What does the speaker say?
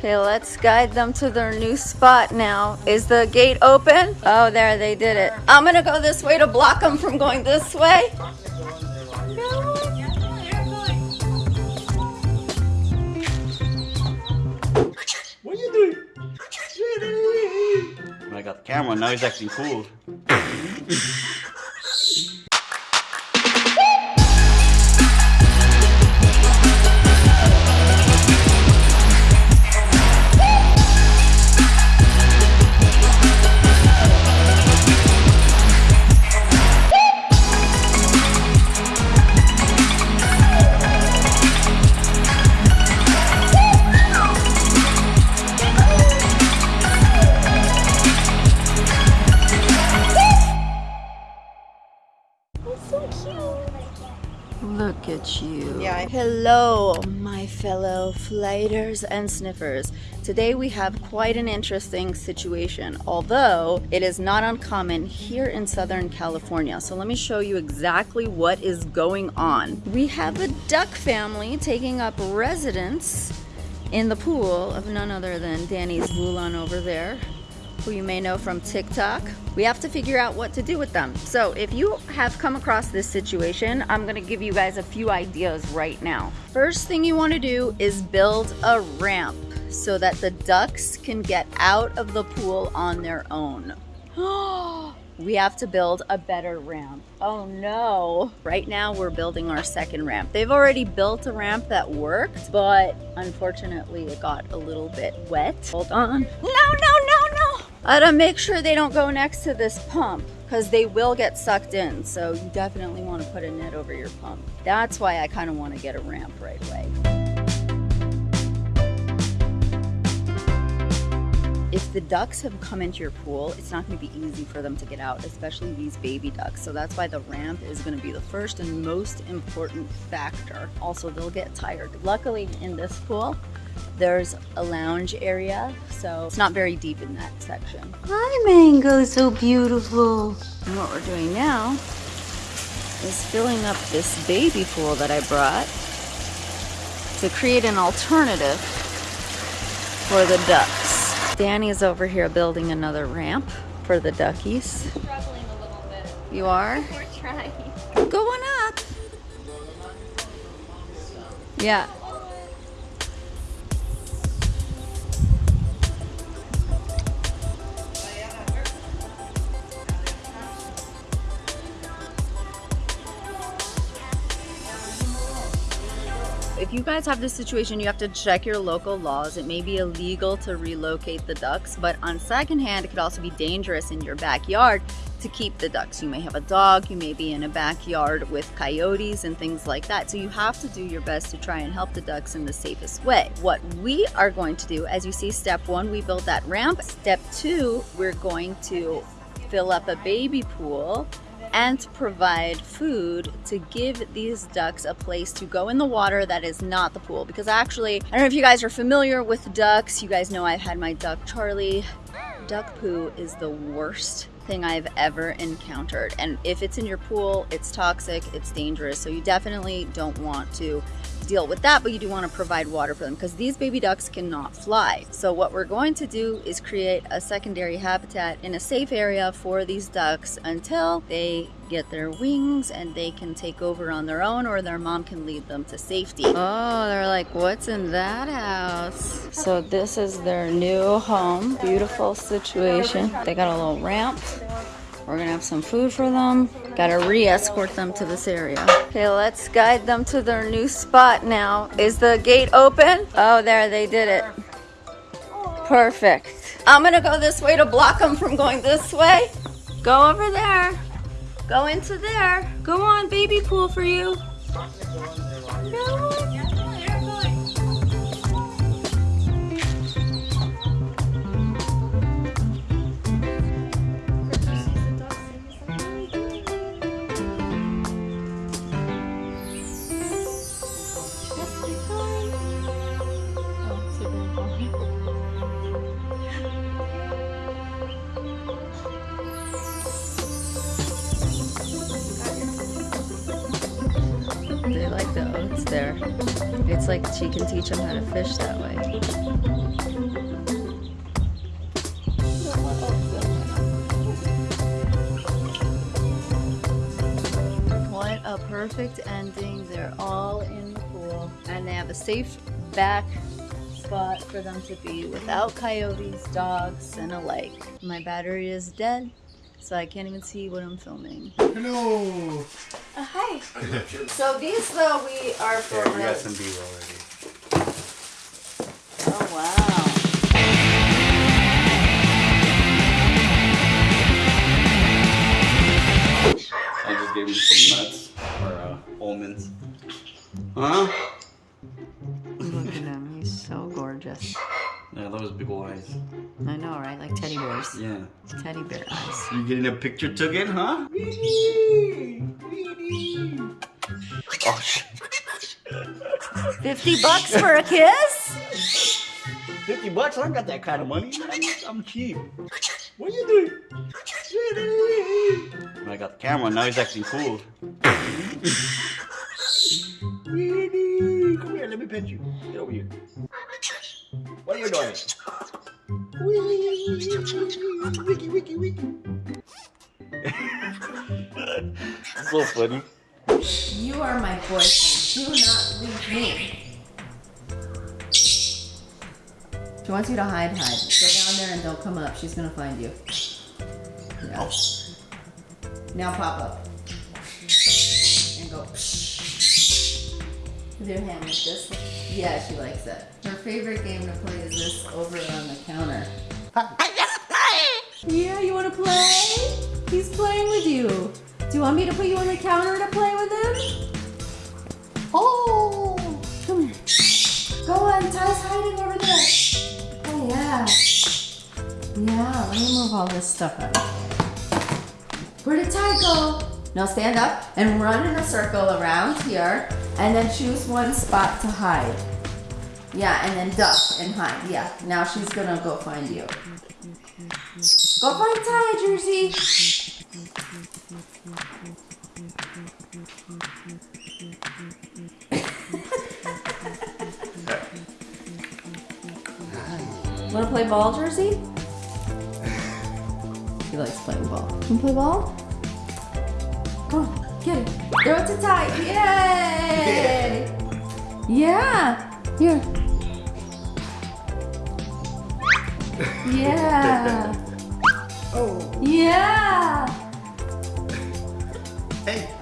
Okay, let's guide them to their new spot now. Is the gate open? Oh, there, they did it. I'm gonna go this way to block them from going this way. What are you doing? I got the camera, now he's acting cool. Look at you. Yeah, Hello, my fellow flighters and sniffers. Today we have quite an interesting situation, although it is not uncommon here in Southern California. So let me show you exactly what is going on. We have a duck family taking up residence in the pool of none other than Danny's Wulan over there who you may know from TikTok. We have to figure out what to do with them. So if you have come across this situation, I'm gonna give you guys a few ideas right now. First thing you wanna do is build a ramp so that the ducks can get out of the pool on their own. we have to build a better ramp. Oh no. Right now we're building our second ramp. They've already built a ramp that worked, but unfortunately it got a little bit wet. Hold on. No, no, no, Uh, I gotta make sure they don't go next to this pump because they will get sucked in. So you definitely want to put a net over your pump. That's why I kind of want to get a ramp right away. if the ducks have come into your pool, it's not going to be easy for them to get out, especially these baby ducks. So that's why the ramp is going to be the first and most important factor. Also, they'll get tired. Luckily, in this pool, there's a lounge area, so it's not very deep in that section. My Mango, is so beautiful. And what we're doing now is filling up this baby pool that I brought to create an alternative for the ducks. Danny's over here building another ramp for the duckies. struggling a little bit. You are? We're trying. Going up. Yeah. If you guys have this situation, you have to check your local laws. It may be illegal to relocate the ducks, but on second hand, it could also be dangerous in your backyard to keep the ducks. You may have a dog, you may be in a backyard with coyotes and things like that. So you have to do your best to try and help the ducks in the safest way. What we are going to do, as you see, step one, we built that ramp. Step two, we're going to fill up a baby pool and provide food to give these ducks a place to go in the water that is not the pool. Because actually, I don't know if you guys are familiar with ducks. You guys know I've had my duck Charlie. Duck poo is the worst I've ever encountered. And if it's in your pool, it's toxic, it's dangerous. So you definitely don't want to deal with that, but you do want to provide water for them because these baby ducks cannot fly. So what we're going to do is create a secondary habitat in a safe area for these ducks until they get their wings and they can take over on their own or their mom can lead them to safety. Oh, they're like, what's in that house? So this is their new home. Beautiful situation. They got a little ramp. We're gonna have some food for them. Gotta re-escort them to this area. Okay, let's guide them to their new spot now. Is the gate open? Oh, there, they did it. Perfect. I'm gonna go this way to block them from going this way. Go over there. Go into there. Go on, baby pool for you. No. there. It's like she can teach him how to fish that way. What a perfect ending. They're all in the pool and they have a safe back spot for them to be without coyotes, dogs, and a lake. My battery is dead so I can't even see what I'm filming. Hello. Uh, hi. So these though we are for Yeah, we got real. some B already. Oh wow. I just gave him some nuts or uh, almonds. Huh? Yeah, those big ol' eyes. I know, right? Like teddy bears. Yeah. Teddy bear eyes. You getting a picture taken, huh? Oh shit. 50 bucks for a kiss? 50 bucks? I don't got that kind of money. I'm, I'm cheap. What are you doing? I got the camera, now he's acting cool. Come here, let me pet you. Get over here. What are you doing? Wiki, wiki, wiki. so funny. You are my boyfriend. Do not leave me. She wants you to hide, hide. Go down there and don't come up. She's gonna find you. Yeah. Now pop up. And go. With your hand like this. Yeah, she likes it. Her favorite game to play is this over on the counter. Yeah, you wanna play? He's playing with you. Do you want me to put you on the counter to play with him? Oh, come here. Go on, Ty's hiding over there. Oh yeah. Yeah, let me move all this stuff out. Where did Ty go? Now stand up and run in a circle around here and then choose one spot to hide. Yeah, and then duck and hide. Yeah, now she's gonna go find you. Go find Ty, Jersey. Wanna play ball, Jersey? He likes playing ball. Can you play ball? Come on, Get it. Throw it too tight. Yay! Yeah. yeah. Here. Yeah. oh. Yeah. Hey.